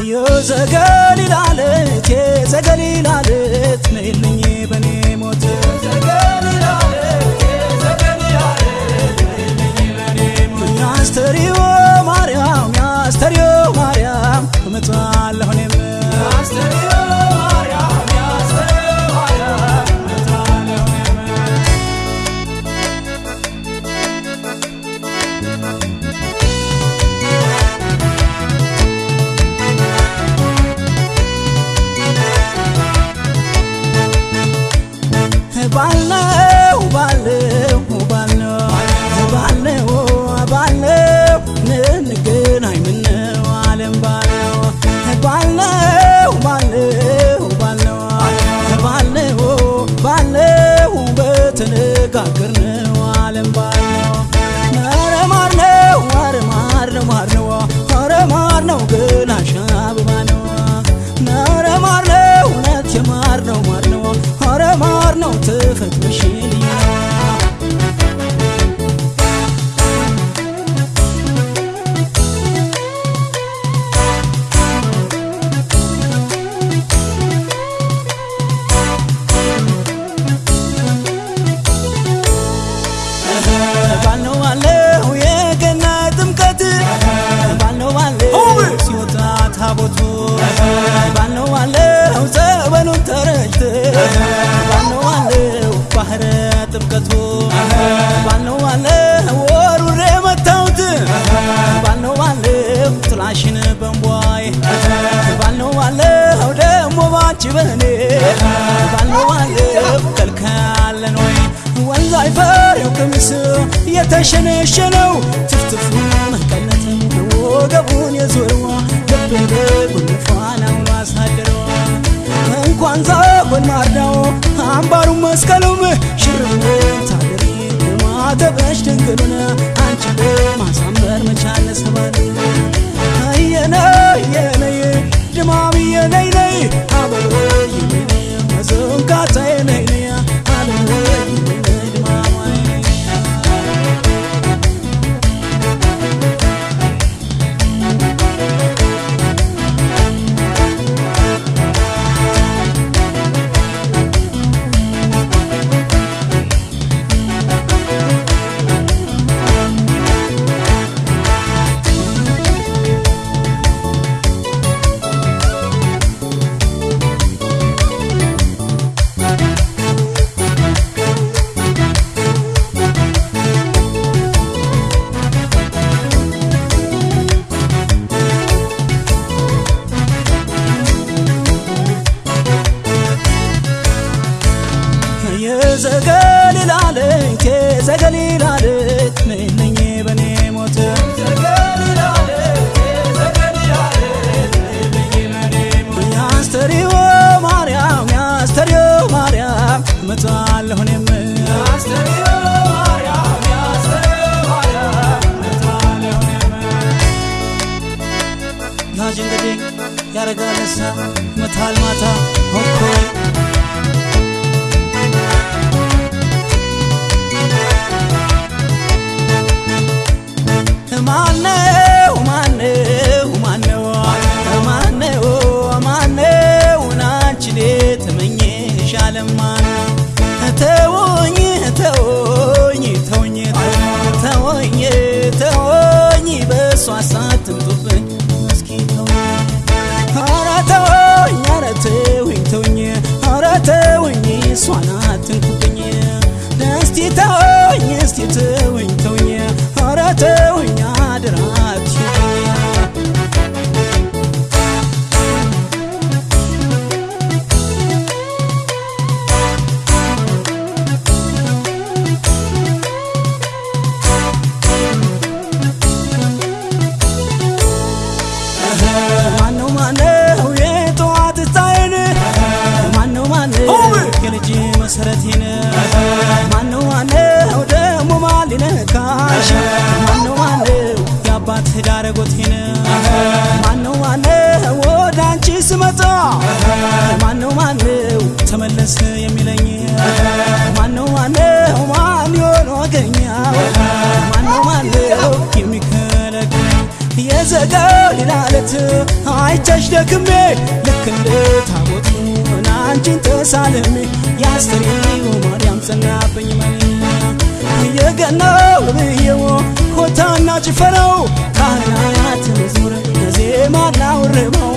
እዮ ዘገሊላለት የዘገሊላለት ነይልኝ በኔ ባለው ባለው ባለው ባለው ባልነው ባለው የገና ጥምቀት። ባልነው ባለው ሲወጣ ታቦቱ። ባልነው ባለው ጸበሉን ተረጭት ባልነው ባለው ባህረ ጥምቀቱ። ባልነው ባለው ወሩሬ መታውት ባልነው ባለው ጥላሽን በንቧይ ባልነው ባለው ደሞ ባንቺ በኔ ባልነው ባለው ከልካለን ወይ ወንዝ አይፈሬው ቀሚስ የተሸነሸነው ትፍትፉ መቀነት ወገቡን የዞረዋ ልቤ ጉንፋናውን አሳደረዋ እንኳን ዛጎን ማርዳው አምባሩን መስቀሉም ሽርም ታደሪ ማተበሽ ድንግሉን ያረጋለሳ መታል ማታ ሆኮይ መሰረቴን ማነው ማነው ደሞ ማሊነካሽ ማነው የአባት ዳረጎቴን ማነው ማነው ወደ አንቺ ስመጣ ማነው ተመለስ የሚለኝ ማነው ማነው ማን ይሆን ወገኛው ማነው ማነው የዘጋው ሌላለት አይቻሽ ደክሜ ልክ እንደ ታቦቱ አንቺን ተሳልሜ የአስተሪው ማርያም ጸናብኝ መን የገናው ብዬው ሆታና ጭፈራው ካህናት መዝሙር ዜማና ውርማው